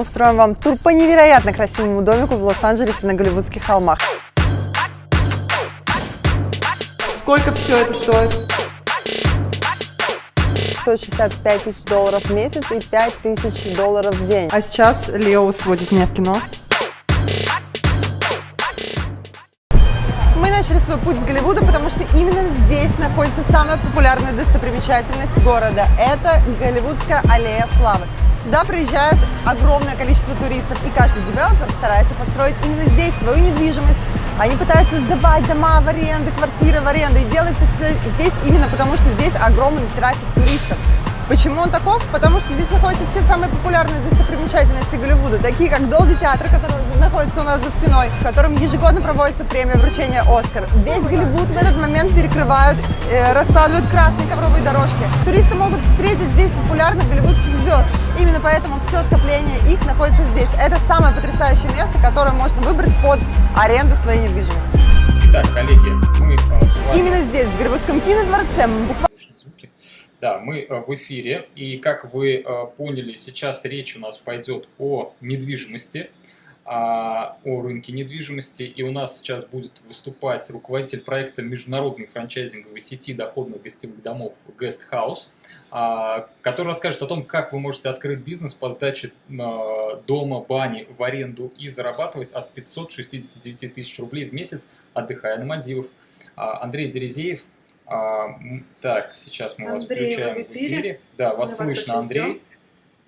мы устроим вам тур по невероятно красивому домику в Лос-Анджелесе на Голливудских холмах. Сколько все это стоит? 165 тысяч долларов в месяц и 5 тысяч долларов в день. А сейчас Лео сводит меня в кино. Мы начали свой путь с Голливуда, что именно здесь находится самая популярная достопримечательность города. Это Голливудская аллея славы. Сюда приезжают огромное количество туристов, и каждый девелопер старается построить именно здесь свою недвижимость. Они пытаются сдавать дома в аренду, квартиры в аренду, и делается все здесь именно потому, что здесь огромный трафик туристов. Почему он таков? Потому что здесь находятся все самые популярные достопримечательности Голливуда, такие как Долби театр, который находится у нас за спиной, в котором ежегодно проводится премия вручения Оскар. Весь Голливуд в этот момент перекрывают, э, раскладывают красные ковровые дорожки. Туристы могут встретить здесь популярных голливудских звезд. Именно поэтому все скопление их находится здесь. Это самое потрясающее место, которое можно выбрать под аренду своей недвижимости. Итак, коллеги, мы с вами... Именно здесь, в Голливудском кинодворце, мы буквально да, мы э, в эфире, и как вы э, поняли, сейчас речь у нас пойдет о недвижимости, а, о рынке недвижимости, и у нас сейчас будет выступать руководитель проекта международной франчайзинговой сети доходных гостевых домов Guest House, а, который расскажет о том, как вы можете открыть бизнес по сдаче а, дома, бани в аренду и зарабатывать от 569 тысяч рублей в месяц, отдыхая на Мальдивах. Андрей Дерезеев, а, так, сейчас мы Андрей, вас включаем в эфире. в эфире. Да, вас мы слышно, вас Андрей.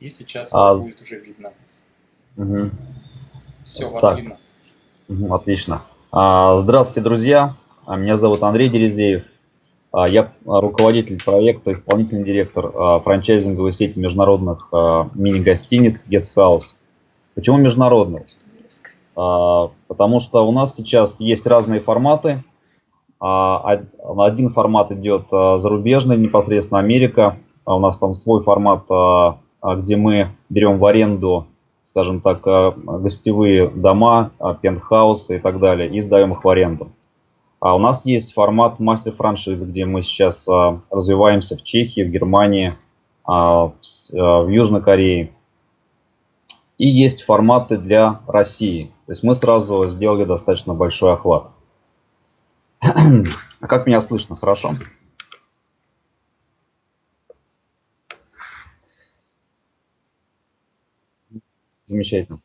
И сейчас а... вас будет уже видно. Угу. Все, вас так. видно. Угу, отлично. А, здравствуйте, друзья. А, меня зовут Андрей Дерезеев. А, я руководитель проекта, исполнительный директор франчайзинговой сети международных мини-гостиниц Guest House. Почему международных? Потому что у нас сейчас есть разные форматы а, один формат идет а, зарубежный, непосредственно Америка. А у нас там свой формат, где мы берем в аренду, скажем так, гостевые дома, пентхаусы и так далее, и сдаем их в аренду. А у нас есть формат мастер-франшизы, где мы сейчас развиваемся в Чехии, в Германии, в Южной Корее. И есть форматы для России. То есть мы сразу сделали достаточно большой охват. А как меня слышно? Хорошо? Замечательно.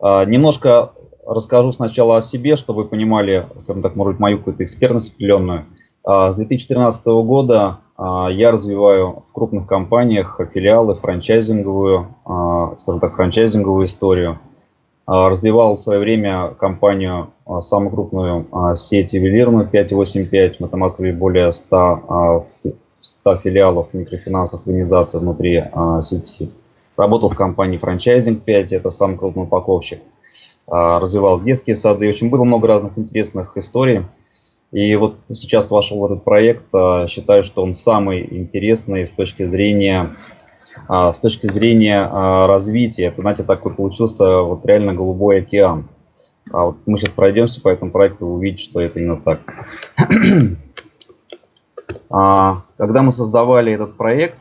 А, немножко расскажу сначала о себе, чтобы вы понимали, скажем так, может быть, мою какую-то экспертность определенную. А, с 2013 года а, я развиваю в крупных компаниях филиалы, франчайзинговую, скажем так, франчайзинговую историю. А, развивал в свое время компанию, а, самую крупную а, сеть ювелирную 585. Мы там открыли более 100, 100 филиалов микрофинансовых организаций внутри сети. Работал в компании франчайзинг 5, это самый крупный упаковщик. Развивал детские сады. Общем, было много разных интересных историй. И вот сейчас вошел в этот проект. Считаю, что он самый интересный с точки зрения с точки зрения а, развития, это, знаете, такой получился вот реально голубой океан. А вот мы сейчас пройдемся по этому проекту, вы увидите, что это именно так. Когда мы создавали этот проект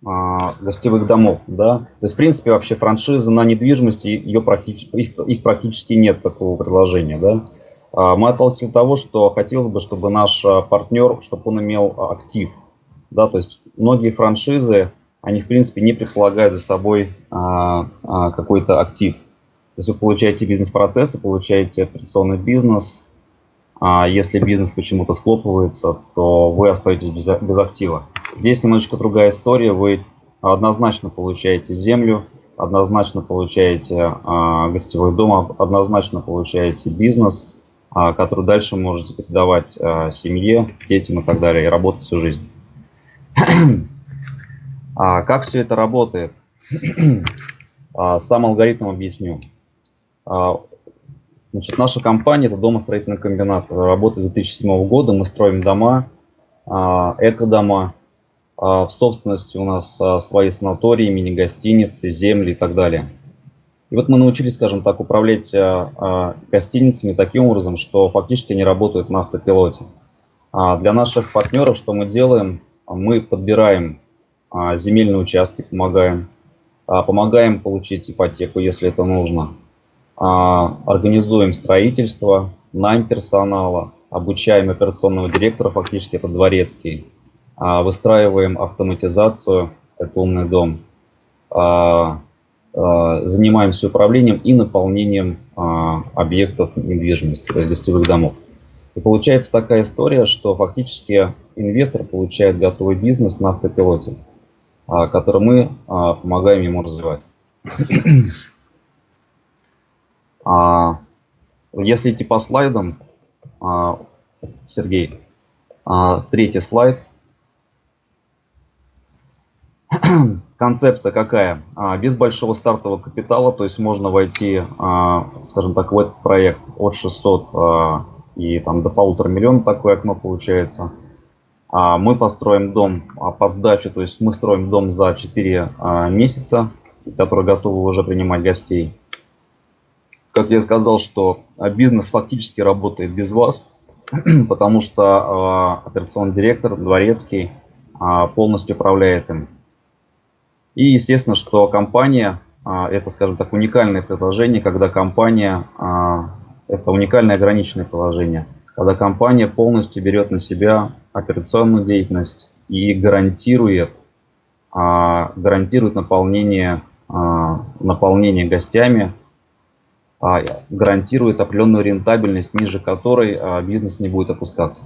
гостевых домов, да, то есть, в принципе, вообще франшиза на недвижимости, ее практически, их, их практически нет такого предложения, да. Мы отталкивались от того, что хотелось бы, чтобы наш партнер, чтобы он имел актив, да, то есть многие франшизы, они, в принципе, не предполагают за собой а, а, какой-то актив. То есть вы получаете бизнес-процессы, получаете операционный бизнес. А если бизнес почему-то схлопывается, то вы остаетесь без, без актива. Здесь немножечко другая история. Вы однозначно получаете землю, однозначно получаете а, гостевой дом, однозначно получаете бизнес, а, который дальше можете передавать а, семье, детям и так далее, и работать всю жизнь. А как все это работает? А, сам алгоритм объясню. А, значит, наша компания – это домостроительный комбинат. Работает с 2007 года. Мы строим дома, а, эко-дома. В собственности у нас свои санатории, мини-гостиницы, земли и так далее. И вот мы научились, скажем так, управлять гостиницами таким образом, что фактически они работают на автопилоте. Для наших партнеров что мы делаем? Мы подбираем земельные участки помогаем. помогаем получить ипотеку, если это нужно, организуем строительство, найм персонала, обучаем операционного директора, фактически это дворецкий, выстраиваем автоматизацию, это умный дом, занимаемся управлением и наполнением объектов недвижимости, то есть гостевых домов. И получается такая история, что фактически инвестор получает готовый бизнес на автопилоте, а, который мы а, помогаем ему развивать. А, если идти по слайдам, Сергей, третий слайд. Концепция какая? Без большого стартового капитала, то есть можно войти, скажем так, в этот проект от 600 и там до полутора миллионов такое окно получается. А мы построим дом а, под сдачу, то есть мы строим дом за 4 а, месяца, который готовы уже принимать гостей. Как я сказал, что бизнес фактически работает без вас, потому что операционный директор, дворецкий, полностью управляет им. И естественно, что компания, это, скажем так, уникальное предложение, когда компания это уникальное ограниченное положение, когда компания полностью берет на себя операционную деятельность и гарантирует, а, гарантирует наполнение, а, наполнение гостями, а, гарантирует определенную рентабельность, ниже которой бизнес не будет опускаться.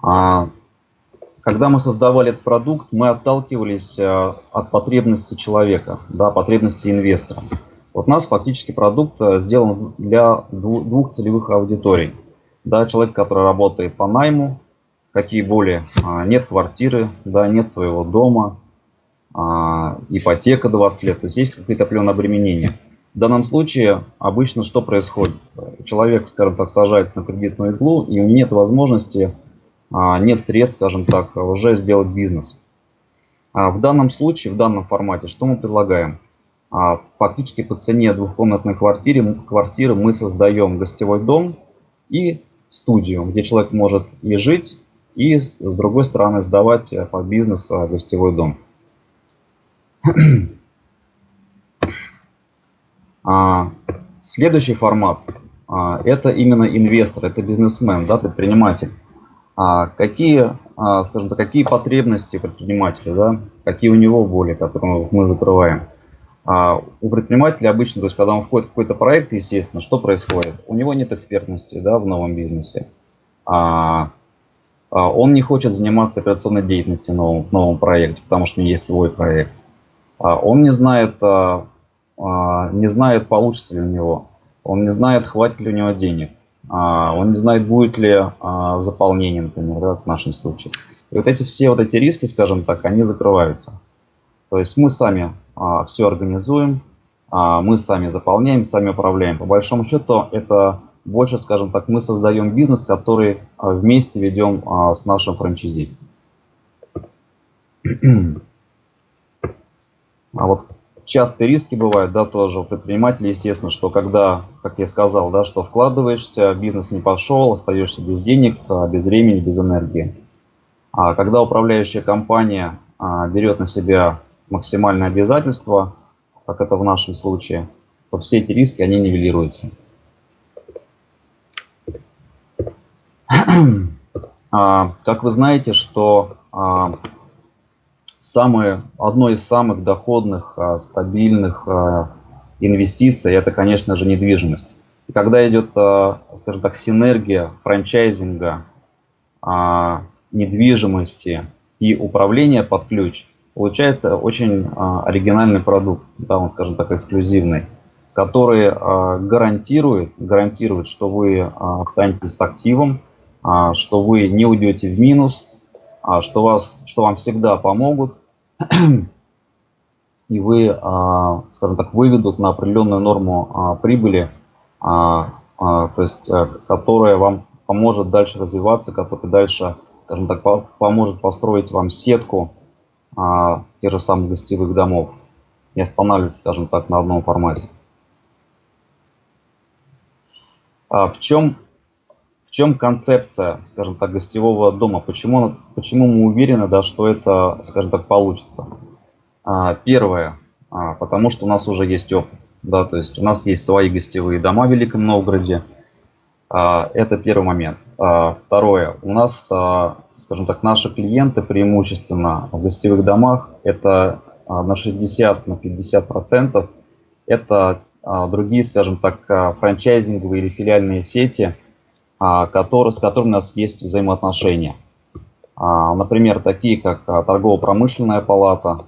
Когда мы создавали этот продукт, мы отталкивались от потребности человека, да, потребности инвестора. Вот у нас фактически продукт э, сделан для двух целевых аудиторий. Да, человек, который работает по найму, какие более, а, нет квартиры, да, нет своего дома, а, ипотека 20 лет, то есть есть какие-то определенные обременения. В данном случае обычно что происходит? Человек, скажем так, сажается на кредитную иглу, и у него нет возможности а, нет средств, скажем так, уже сделать бизнес. В данном случае, в данном формате, что мы предлагаем? А, фактически по цене двухкомнатной квартиры, квартиры мы создаем гостевой дом и студию, где человек может и жить, и с другой стороны сдавать э, под бизнес э, гостевой дом. Следующий формат – это именно инвестор, это бизнесмен, да, предприниматель. А какие, а, скажем так, какие потребности предпринимателя, да, какие у него боли, которые мы закрываем. А у предпринимателя обычно, то есть когда он входит в какой-то проект, естественно, что происходит? У него нет экспертности да, в новом бизнесе. А, а он не хочет заниматься операционной деятельностью в новом, в новом проекте, потому что у него есть свой проект. А он не знает, а, а, не знает, получится ли у него. Он не знает, хватит ли у него денег. А, он не знает, будет ли а, заполнение, например, да, в нашем случае. И вот эти все вот эти риски, скажем так, они закрываются. То есть мы сами а, все организуем, мы сами заполняем, сами управляем. По большому счету это больше, скажем так, мы создаем бизнес, который вместе ведем с нашим франчайзи. А вот частые риски бывают, да, тоже у предпринимателей, естественно, что когда, как я сказал, да, что вкладываешься, бизнес не пошел, остаешься без денег, а, без времени, без энергии. А когда управляющая компания а, берет на себя максимальные обязательства, как это в нашем случае, то все эти риски, они нивелируются. А, как вы знаете, что самое, одно из самых доходных, а, стабильных а, инвестиций – это, конечно же, недвижимость. И когда идет, а, скажем так, синергия франчайзинга, недвижимости и управления под ключ, получается очень оригинальный продукт, да, он, скажем так, эксклюзивный, который гарантирует, гарантирует, что вы останетесь с активом, что вы не уйдете в минус, а, что, вас, что вам всегда помогут, и вы, а, скажем так, выведут на определенную норму а, прибыли, то есть, которая вам поможет дальше развиваться, которая дальше, скажем так, поможет построить вам сетку тех же самых гостевых домов, не останавливаться, скажем так, на одном формате. В чем В чем концепция, скажем так, гостевого дома? Почему, почему мы уверены, да, что это, скажем так, получится? А, первое, а, потому что у нас уже есть опыт. Да, то есть у нас есть свои гостевые дома в Великом Новгороде. А, это первый момент. А, второе, у нас, а, скажем так, наши клиенты преимущественно в гостевых домах это на 60 на 50 процентов это другие, скажем так, франчайзинговые или филиальные сети, которые, с которыми у нас есть взаимоотношения. Например, такие как торгово-промышленная палата,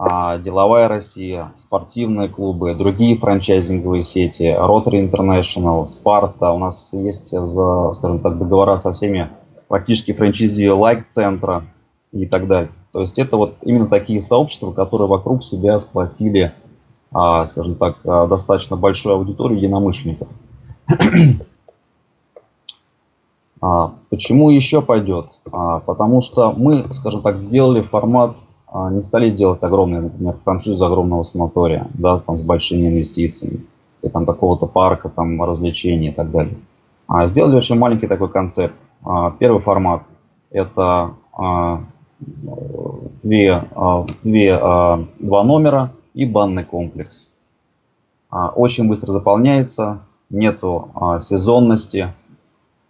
Деловая Россия, спортивные клубы, другие франчайзинговые сети, Rotary International, Sparta. У нас есть, скажем так, договора со всеми практически франчайзи лайк-центра и так далее. То есть это вот именно такие сообщества, которые вокруг себя сплотили, а, скажем так, а, достаточно большую аудиторию единомышленников. А, почему еще пойдет? Потому что мы, скажем так, сделали формат, не стали делать огромный, например, франшизу огромного санатория, да, там с большими инвестициями, и там какого-то парка, там развлечений и так далее. А сделали очень маленький такой концепт. Первый формат – это две, а, две, а, два номера и банный комплекс. А, очень быстро заполняется, нету сезонности,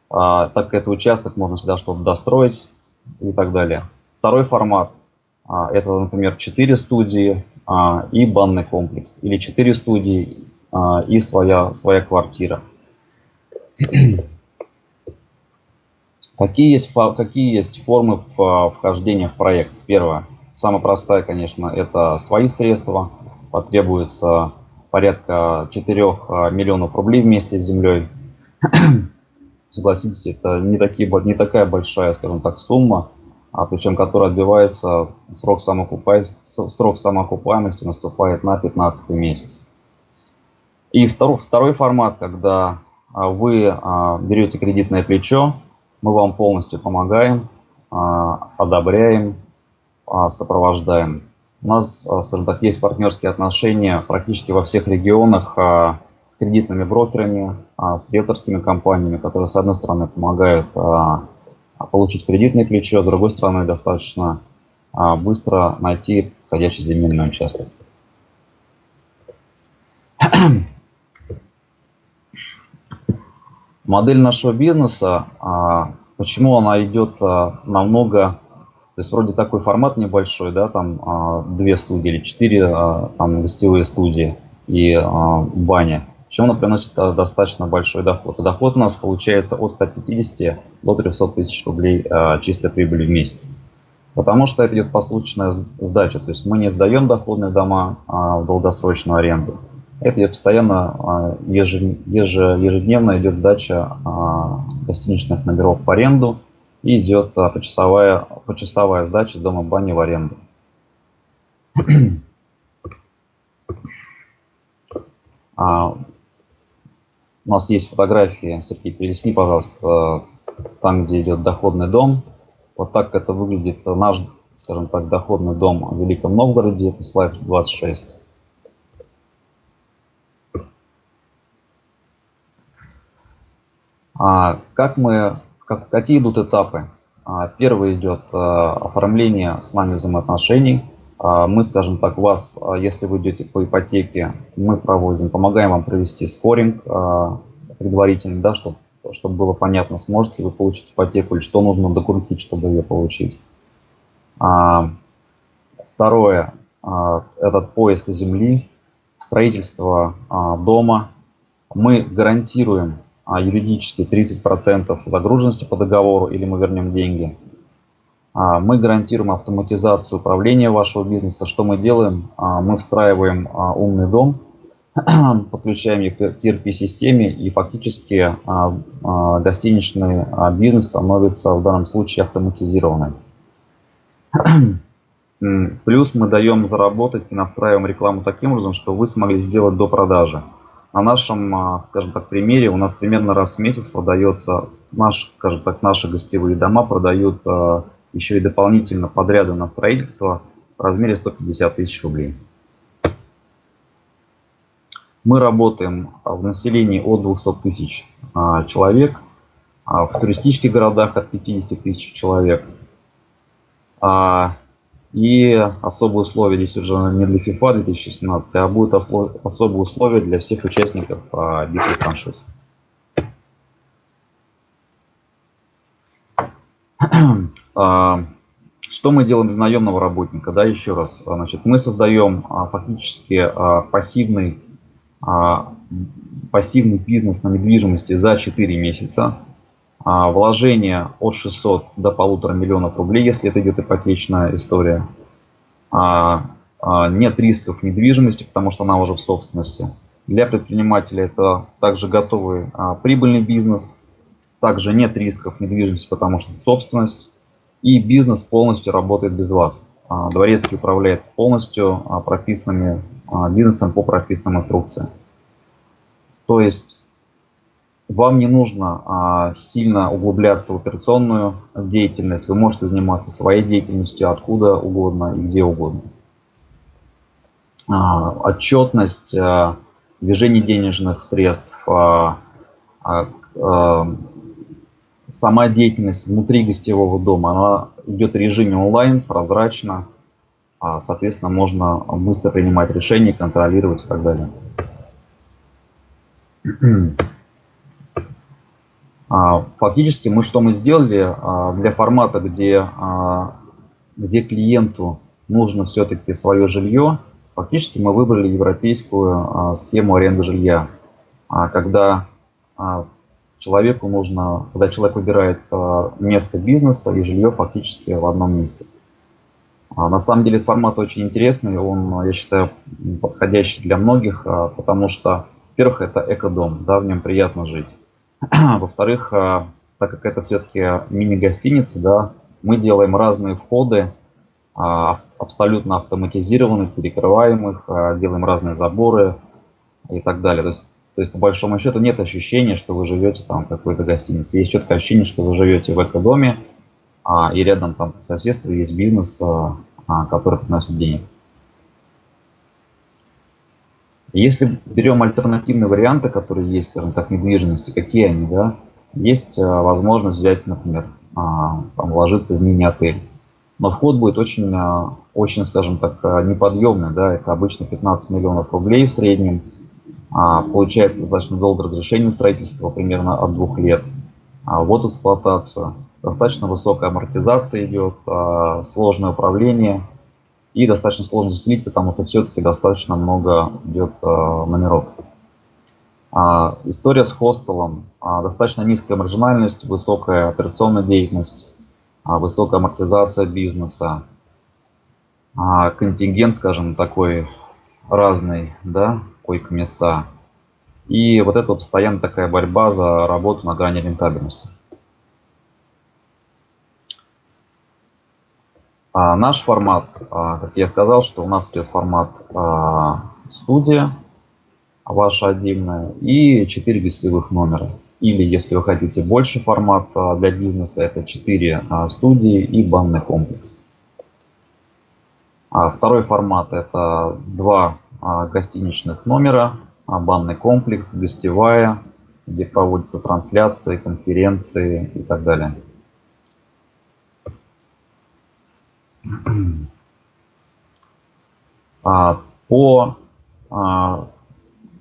так как это участок, можно всегда что-то достроить и так далее. Второй формат – это, например, 4 студии и банный комплекс, или 4 студии и своя, своя квартира. Какие есть, какие есть формы вхождения в проект? Первое. Самая простая, конечно, это свои средства. Потребуется порядка 4 а, миллионов рублей вместе с землей. Согласитесь, это не, такие, не такая большая, скажем так, сумма, а причем которая отбивается, срок самоокупаемости, срок самоокупаемости наступает на 15 месяц. И второй, второй формат, когда а, вы а, берете кредитное плечо, мы вам полностью помогаем, а, одобряем, а, сопровождаем. У нас, а, скажем так, есть партнерские отношения практически во всех регионах с кредитными брокерами, с риэлторскими компаниями, которые, с одной стороны, помогают получить кредитное плечо, с другой стороны, достаточно быстро найти подходящий земельный участок. Модель нашего бизнеса, а, почему она идет а, намного, то есть вроде такой формат небольшой, да, там а, две студии или четыре там гостевые студии и баня. Почему она приносит достаточно большой доход? И доход у нас получается от 150 до 300 тысяч рублей чистой прибыли в месяц. Потому что это идет посуточная сдача, то есть мы не сдаем доходные дома в долгосрочную аренду. Это постоянно а, ежедневно идет сдача а, гостиничных номеров в аренду и идет а, почасовая, почасовая сдача дома бани в аренду. У нас есть фотографии, Сергей, перелесни, пожалуйста, там, где идет доходный дом. Вот так это выглядит наш, скажем так, доходный дом в Великом Новгороде. Это слайд 26. А, как мы, как, какие идут этапы? А, первый идет а, оформление с нами взаимоотношений. Мы, скажем так, вас, если вы идете по ипотеке, мы проводим, помогаем вам провести скоринг предварительно, да, чтобы, чтобы было понятно, сможете вы получить ипотеку или что нужно докрутить, чтобы ее получить. Второе, этот поиск земли, строительство дома. Мы гарантируем а юридически 30% загруженности по договору или мы вернем деньги. А, мы гарантируем автоматизацию управления вашего бизнеса. Что мы делаем? А, мы встраиваем умный дом, подключаем его к ERP-системе и фактически гостиничный бизнес становится в данном случае автоматизированным. Плюс мы даем заработать и настраиваем рекламу таким образом, что вы смогли сделать до продажи. На нашем, а, скажем так, примере у нас примерно раз в месяц продается, наш, скажем так, наши гостевые дома продают а, еще и дополнительно подряды на строительство в размере 150 тысяч рублей. Мы работаем в населении от 200 тысяч а, человек. а, в туристических городах от 50 тысяч человек. А, и особые условия здесь уже не для FIFA 2017, а будут особые условия для всех участников битвы франшиз. Что мы делаем для наемного работника? Да, еще раз. Значит, мы создаем фактически пассивный, пассивный бизнес на недвижимости за 4 месяца. А, вложение от 600 до полутора миллионов рублей, если это идет ипотечная история. А, а, нет рисков недвижимости, потому что она уже в собственности. Для предпринимателя это также готовый прибыльный бизнес. Также нет рисков недвижимости, потому что собственность. И бизнес полностью работает без вас. Дворецкий управляет полностью прописанными бизнесом по прописанным инструкциям. То есть вам не нужно а, сильно углубляться в операционную деятельность. Вы можете заниматься своей деятельностью откуда угодно и где угодно. А, отчетность, а, движение денежных средств, а, а, а, сама деятельность внутри гостевого дома, она идет в режиме онлайн, прозрачно. А, соответственно, можно быстро принимать решения, контролировать и так далее. А, фактически мы что мы сделали а, для формата, где, где клиенту нужно все-таки свое жилье, фактически мы выбрали европейскую схему аренды жилья, когда человеку нужно, когда человек выбирает место бизнеса и жилье фактически в одном месте. На самом деле формат очень интересный, он, я считаю, подходящий для многих, потому что, во-первых, это экодом, да, в нем приятно жить. Во-вторых, а, так как это все-таки мини-гостиница, да, мы делаем разные входы, а, абсолютно автоматизированных, перекрываемых, а, делаем разные заборы и так далее. То есть, то есть по большому счету нет ощущения, что вы живете там в какой-то гостинице. Есть четкое ощущение, что вы живете в экодоме, и рядом там по соседству есть бизнес, который приносит денег. Если берем альтернативные варианты, которые есть, скажем так, недвижимости, какие они, да, есть а, возможность взять, например, а, там, вложиться в мини-отель. Но вход будет очень, а, очень, скажем так, неподъемный, да, это обычно 15 миллионов рублей в среднем. Получается достаточно долгое разрешение строительства, примерно от двух лет. Вот эксплуатацию. Достаточно высокая амортизация идет, сложное управление – и достаточно сложно заселить, потому что все-таки достаточно много идет номеров. А, история с хостелом. А, достаточно низкая маржинальность, высокая операционная деятельность, а, высокая амортизация бизнеса, а, контингент, скажем, такой разный, да, койко-места. И вот это вот постоянно такая борьба за работу на грани рентабельности. А наш формат, а, как я сказал, что у нас идет формат а, студия, ваша отдельная, и 4 гостевых номера. Или, если вы хотите больше формат а, для бизнеса, это 4 а, студии и банный комплекс. А второй формат это два а, гостиничных номера, а, банный комплекс, гостевая, где проводятся трансляции, конференции и так далее. А, по, а,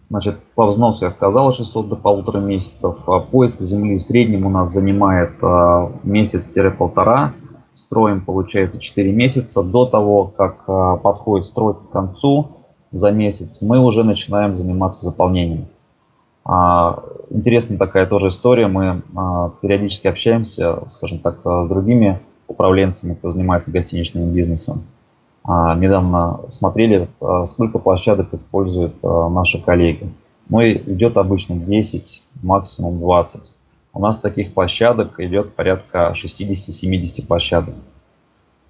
значит, по взносу я сказал 600 до полутора месяцев. А поиск земли в среднем у нас занимает а, месяц-полтора. Строим, получается, 4 месяца. До того, как а, подходит стройка к концу, за месяц мы уже начинаем заниматься заполнением. А, интересная такая тоже история. Мы а, периодически общаемся, скажем так, с другими управленцами, кто занимается гостиничным бизнесом. А, недавно смотрели, а, сколько площадок используют а, наши коллеги. Ну идет обычно 10, максимум 20. У нас таких площадок идет порядка 60-70 площадок,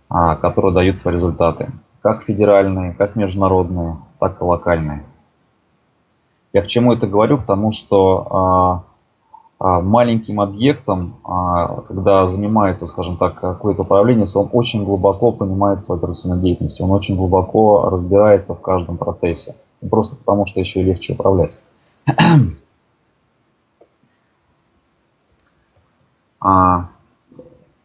которые дают свои результаты. Как федеральные, как международные, так и локальные. Я к чему это говорю? Потому что а, маленьким объектом, а, когда занимается, скажем так, какое-то управление, он очень глубоко понимает свою операционную деятельность, он очень глубоко разбирается в каждом процессе. Просто потому, что еще легче управлять. А,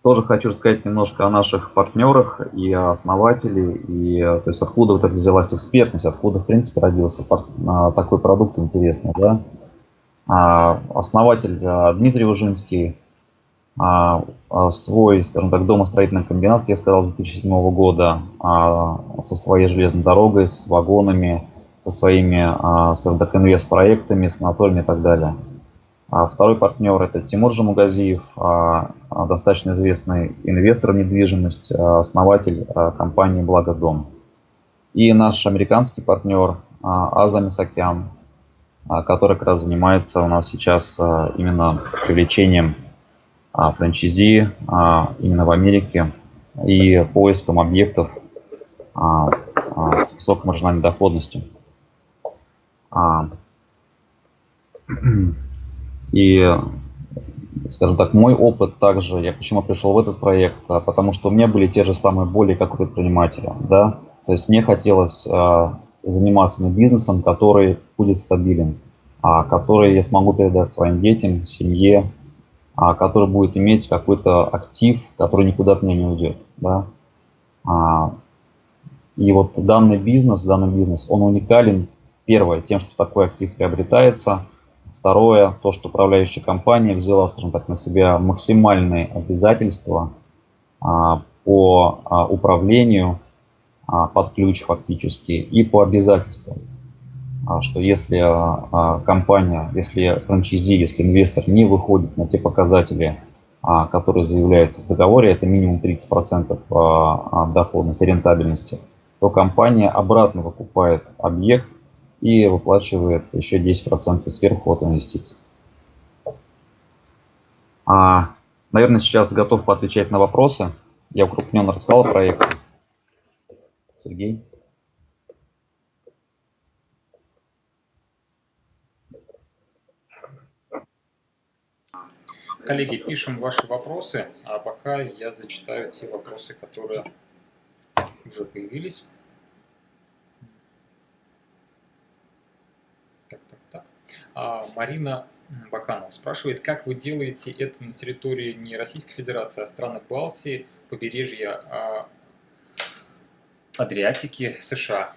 тоже хочу рассказать немножко о наших партнерах и о основателе, и то есть откуда вот это взялась экспертность, откуда в принципе родился а, такой продукт интересный. Да? А, основатель Дмитрий Ужинский, свой, скажем так, домостроительный комбинат, я сказал, с 2007 года, со своей железной дорогой, с вагонами, со своими, скажем так, инвест-проектами, санаториями и так далее. А второй партнер это Тимур Жамугазиев, а, а, достаточно известный инвестор в недвижимость, основатель компании «Благодом». И наш американский партнер Аза Мисакян, который как раз занимается у нас сейчас именно привлечением франчайзи именно в Америке и поиском объектов с высокой маржинальной доходностью. И, скажем так, мой опыт также, я почему пришел в этот проект, а, потому что у меня были те же самые боли, как у предпринимателя, да, то есть мне хотелось а, заниматься бизнесом, который будет стабилен, а, который я смогу передать своим детям, семье, который будет иметь какой-то актив, который никуда от меня не уйдет, да. И вот данный бизнес, данный бизнес, он уникален, первое, тем, что такой актив приобретается – Второе, то, что управляющая компания взяла, скажем так, на себя максимальные обязательства а, по а, управлению а, под ключ фактически и по обязательствам. Что если компания, если франчайзи, если инвестор не выходит на те показатели, которые заявляются в договоре, это минимум 30% доходности, рентабельности, то компания обратно выкупает объект и выплачивает еще 10% сверху от инвестиций. А, наверное, сейчас готов поотвечать на вопросы. Я укрупненно рассказал о проекте. Сергей. Коллеги, пишем ваши вопросы, а пока я зачитаю те вопросы, которые уже появились. А Марина Баканова спрашивает, как вы делаете это на территории не Российской Федерации, а страны Балтии, побережья а Адриатики, США?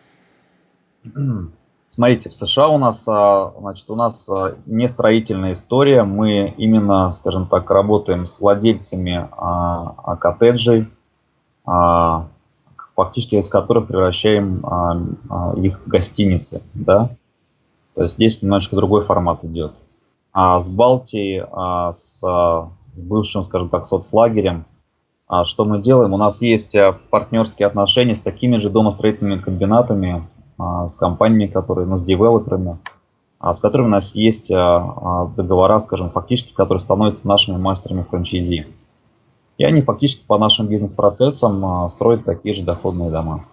Смотрите, в США у нас, а, значит, у нас не строительная история. Мы именно, скажем так, работаем с владельцами а, коттеджей, фактически из которых превращаем их в гостиницы, да. То есть здесь немножечко другой формат идет. А с Балтией, а с, с бывшим, скажем так, соцлагерем, а что мы делаем? У нас есть а, партнерские отношения с такими же домостроительными комбинатами, а, с компаниями, которые, ну, с девелоперами, а, с которыми у нас есть договора, скажем, фактически, которые становятся нашими мастерами франчайзи. И они фактически по нашим бизнес-процессам строят такие же доходные дома.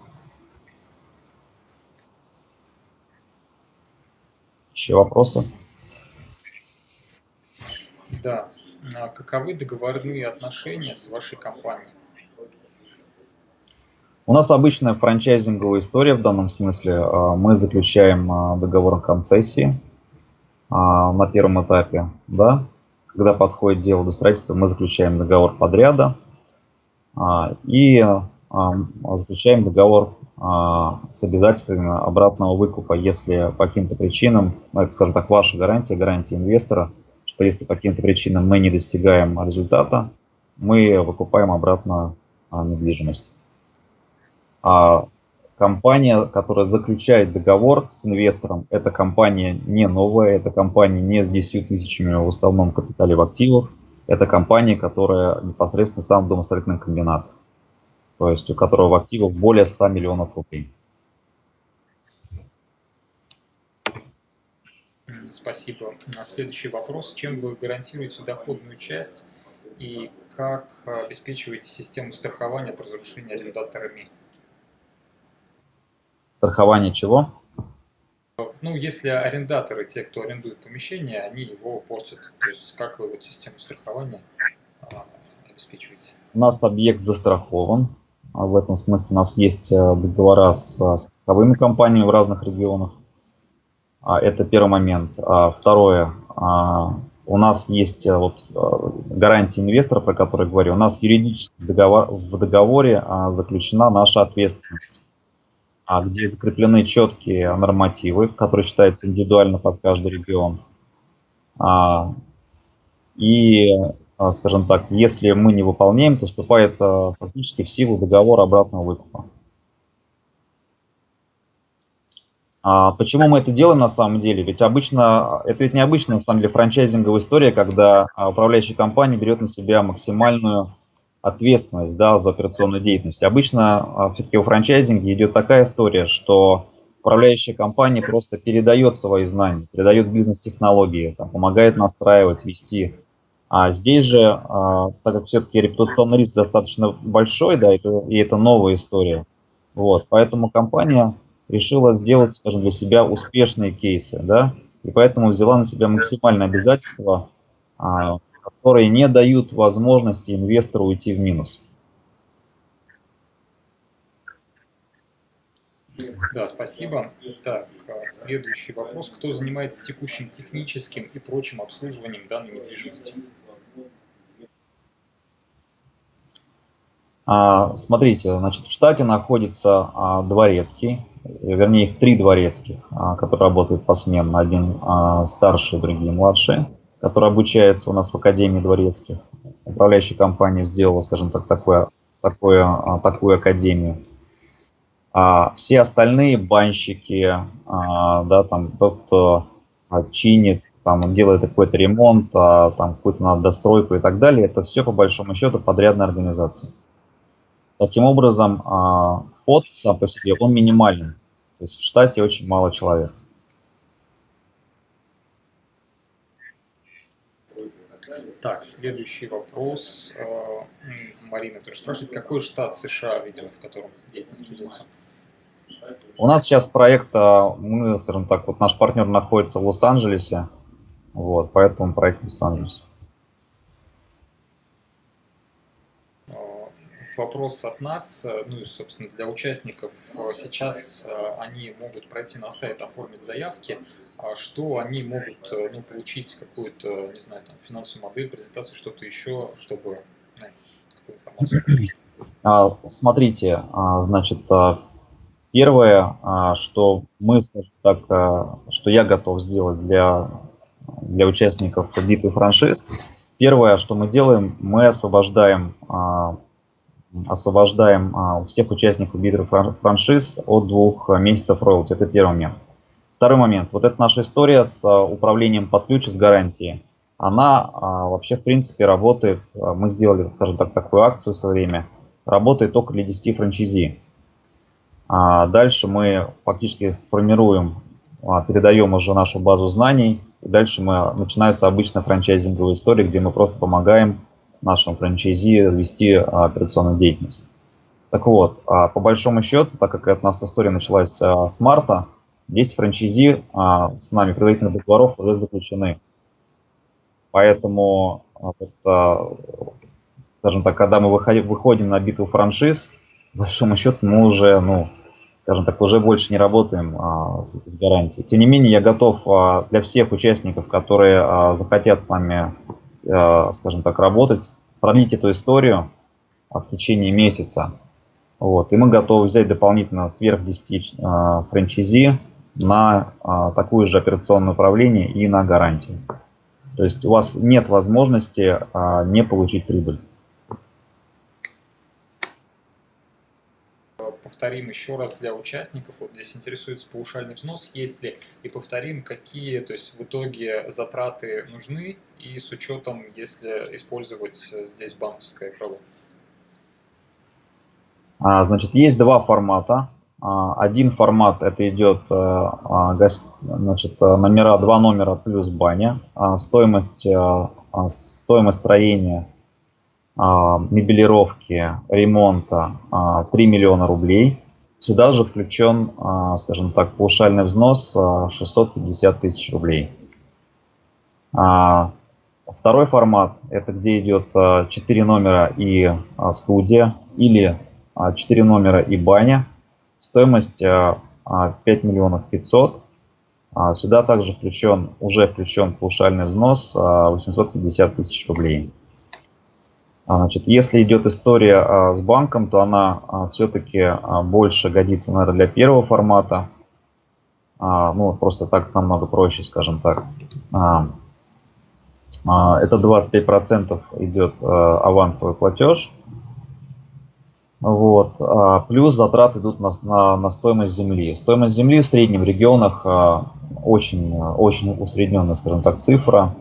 Еще вопросы? Да. А каковы договорные отношения с вашей компанией? У нас обычная франчайзинговая история в данном смысле. А, мы заключаем а, договор о концессии а, на первом этапе. Да? Когда подходит дело до строительства, мы заключаем договор подряда и заключаем договор с обязательствами обратного выкупа, если по каким-то причинам, ну, скажем так, ваша гарантия, гарантия инвестора, что если по каким-то причинам мы не достигаем результата, мы выкупаем обратно а, недвижимость. А компания, которая заключает договор с инвестором, это компания не новая, это компания не с 10 тысячами в основном капитале в активах, это компания, которая непосредственно сам домостроительный комбинат то есть у которого в активах более 100 миллионов рублей. Спасибо. Следующий вопрос. Чем вы гарантируете доходную часть и как обеспечиваете систему страхования от разрушения арендаторами? Страхование чего? Ну, если арендаторы, те, кто арендует помещение, они его портят. То есть как вы вот систему страхования а, обеспечиваете? У нас объект застрахован. А в этом смысле у нас есть э, договора с страховыми компаниями в разных регионах. А, это первый момент. Второе. у нас есть вот, гарантия инвестора, про который говорю. У нас юридически договор, в договоре заключена наша ответственность, где закреплены четкие нормативы, которые считаются индивидуально под каждый регион. И а, скажем так, если мы не выполняем, то вступает а, фактически в силу договор обратного выкупа. А почему мы это делаем на самом деле? Ведь обычно, это ведь необычная на самом деле франчайзинговая история, когда управляющая компания берет на себя максимальную ответственность да, за операционную деятельность. Обычно все-таки у франчайзинга идет такая история, что управляющая компания просто передает свои знания, передает бизнес-технологии, помогает настраивать, вести а здесь же, а, так как все-таки репутационный риск достаточно большой, да, и это новая история, вот, поэтому компания решила сделать, скажем, для себя успешные кейсы, да, и поэтому взяла на себя максимальные обязательства, а, которые не дают возможности инвестору уйти в минус. Да, спасибо. Так, а, следующий вопрос. Кто занимается текущим техническим и прочим обслуживанием данной недвижимости? Смотрите, значит, в штате находится а, дворецкий, вернее их три дворецких, а, которые работают посменно, один а, старший, другие младшие, которые обучаются у нас в Академии дворецких. Управляющая компания сделала, скажем так, такое, такое, а, такую академию. А все остальные банщики, а, да, там тот, кто а, чинит, там делает какой-то ремонт, а, там какую-то достройку и так далее, это все по большому счету подрядная организация. Таким образом, а, фот сам по себе, он минимален. То есть в штате очень мало человек. Так, следующий вопрос. А, Марина тоже спрашивает, какой штат США, видимо, в котором деятельность ведется? У нас сейчас проект, мы, скажем так, вот наш партнер находится в Лос-Анджелесе, вот, поэтому проект в Лос-Анджелесе. Вопрос от нас, э, ну и, собственно, для участников. Э, сейчас э, они могут пройти на сайт, оформить заявки. А что они могут ну, получить какую-то, не знаю, там, финансовую модель, презентацию, что-то еще, чтобы ну? А, смотрите, а, значит, первое, что мы, так, что я готов сделать для, для участников битвы франшиз, первое, что мы делаем, мы освобождаем освобождаем а, всех участников битвы франшиз от двух месяцев роялти. Это первый момент. Второй момент. Вот эта наша история с а, управлением под ключ с гарантией. Она а, вообще в принципе работает, мы сделали, скажем так, такую акцию в свое время, работает только для 10 франчайзи. Дальше мы фактически формируем, передаем уже нашу базу знаний. И дальше мы, начинается обычная франчайзинговая история, где мы просто помогаем нашему франчайзи вести а, операционную деятельность. Так вот, а, по большому счету, так как у нас история началась а, с марта, 10 франчайзи с нами предварительных договоров уже заключены. Поэтому, скажем так, когда мы выходим на битву франшиз, по большому счету мы уже, ну, скажем так, уже больше не работаем а, с, с гарантией. Тем не менее, я готов а, для всех участников, которые а, захотят с нами скажем так, работать, продлить эту историю в течение месяца. Вот. И мы готовы взять дополнительно сверх 10 э, франчайзи на э, такое же операционное управление и на гарантию. То есть у вас нет возможности не получить прибыль. Повторим еще раз для участников, вот здесь интересуется паушальный взнос, есть ли, и повторим, какие, то есть в итоге затраты нужны, и с учетом, если использовать здесь банковское крыло. А, значит, есть два формата. А, один формат это идет э, а, значит, номера, два номера плюс баня. Стоимость, э, стоимость строения мебелировки, ремонта 3 а, миллиона рублей. Сюда же включен, а, скажем так, паушальный взнос 650 тысяч рублей. Второй формат, это где идет 4 номера и студия, или 4 номера и баня. Стоимость 5 миллионов 500. А, сюда также включен, уже включен паушальный взнос 850 тысяч рублей. Значит, если идет история с банком, то она все-таки больше годится, наверное, для первого формата. Ну, просто так намного проще, скажем так. Это 25% идет авансовый платеж. Вот. Плюс затраты идут на, на, на стоимость земли. Стоимость земли в среднем в регионах очень, очень усредненная, скажем так, цифра.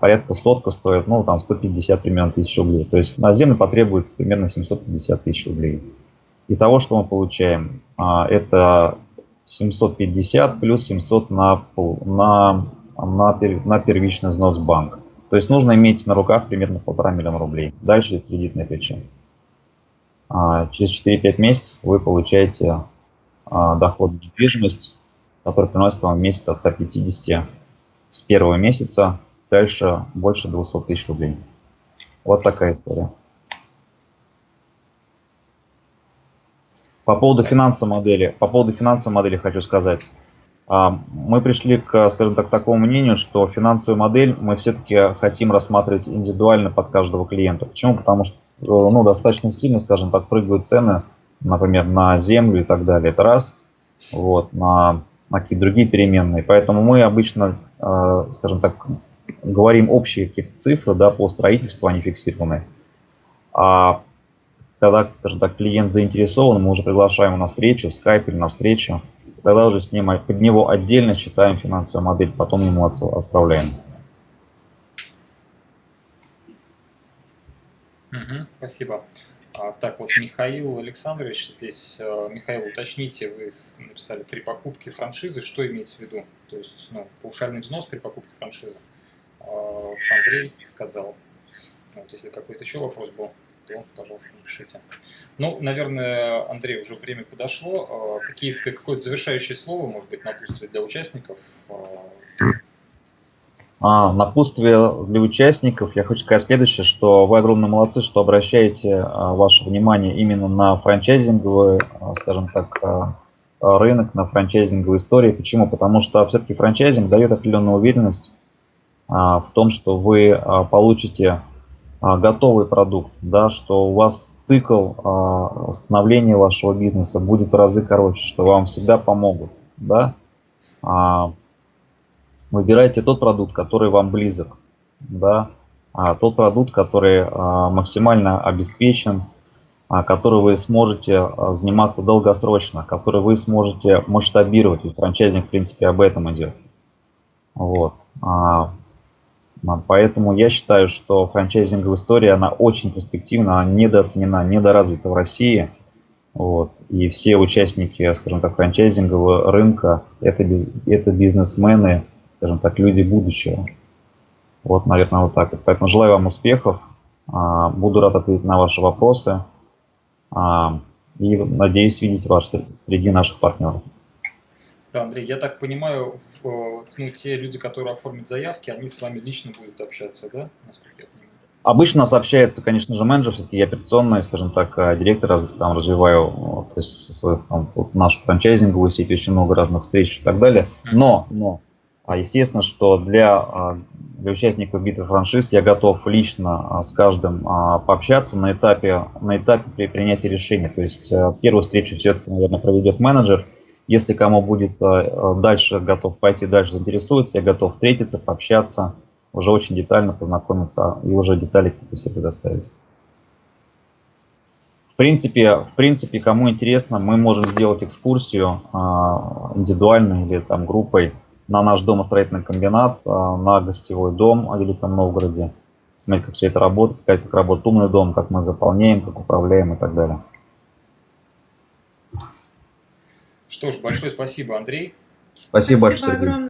Порядка сотка стоит, ну, там 150 примерно тысяч рублей. То есть на землю потребуется примерно 750 тысяч рублей. И того, что мы получаем, это 750 плюс 700 на, на, на, на первичный взнос банк. То есть нужно иметь на руках примерно полтора миллиона рублей. Дальше кредитная плечо. Через 4-5 месяцев вы получаете доход в недвижимость, который приносит вам в месяц от 150 с первого месяца, дальше больше 200 тысяч рублей. Вот такая история. По поводу финансовой модели, по поводу финансовой модели хочу сказать. А, мы пришли к, скажем так, такому мнению, что финансовую модель мы все-таки хотим рассматривать индивидуально под каждого клиента. Почему? Потому что ну, достаточно сильно, скажем так, прыгают цены, например, на землю и так далее. Это раз. Вот, на, на какие-то другие переменные. Поэтому мы обычно, а, скажем так, говорим общие какие-то цифры да, по строительству, они фиксированные. А когда, скажем так, клиент заинтересован, мы уже приглашаем его на встречу, в скайп или на встречу, тогда уже с ним, под него отдельно считаем финансовую модель, потом ему отправляем. Спасибо. А, так вот, Михаил Александрович, здесь, э, Михаил, уточните, вы написали при покупке франшизы, что имеется в виду? То есть, ну, паушальный взнос при покупке франшизы. Андрей сказал. Вот, если какой-то еще вопрос был то, пожалуйста, напишите. Ну, наверное, Андрей, уже время подошло. А, какие-то, какое-то завершающее слово, может быть, напутствие для участников? А, напутствие для участников. Я хочу сказать следующее, что вы огромные молодцы, что обращаете ваше внимание именно на франчайзинговый, скажем так, рынок, на франчайзинговые истории. Почему? Потому что все-таки франчайзинг дает определенную уверенность в том, что вы получите а, готовый продукт, да, что у вас цикл а, становления вашего бизнеса будет в разы короче, что вам всегда помогут. Да? А, выбирайте тот продукт, который вам близок, да? тот продукт, который максимально обеспечен, который вы сможете заниматься долгосрочно, который вы сможете масштабировать. И франчайзинг, в принципе, об этом идет. Вот. Поэтому я считаю, что франчайзинговая история, она очень перспективна, она недооценена, недоразвита в России. Вот. И все участники, скажем так, франчайзингового рынка это, без, это бизнесмены, скажем так, люди будущего. Вот, наверное, вот так. Поэтому желаю вам успехов. А, буду рад ответить на ваши вопросы. А, и надеюсь видеть вас среди наших партнеров. Да, Андрей, я так понимаю, ну, те люди, которые оформят заявки, они с вами лично будут общаться, да, насколько я понимаю? Обычно нас общается, конечно же, менеджер, все-таки я операционный, скажем так, э, директор, там, развиваю то есть, свою, там, вот, нашу франчайзинговую сеть, очень много разных встреч и так далее. Но, но, а естественно, что для, а, для участников битвы франшиз я готов лично а, с каждым пообщаться на этапе, на этапе принятия решения. То есть э, первую встречу все-таки, наверное, проведет менеджер, если кому будет э, э, дальше готов пойти дальше, заинтересуется, я готов встретиться, пообщаться, уже очень детально познакомиться и уже детали какие-то себе предоставить. В принципе, в принципе, кому интересно, мы можем сделать экскурсию э, индивидуально или там группой на наш домостроительный комбинат, на гостевой дом в Великом Новгороде. Смотреть, как все это работает, как, как работает умный дом, как мы заполняем, как управляем и так далее. Что ж, большое спасибо, Андрей. Спасибо, спасибо большое, Сергей.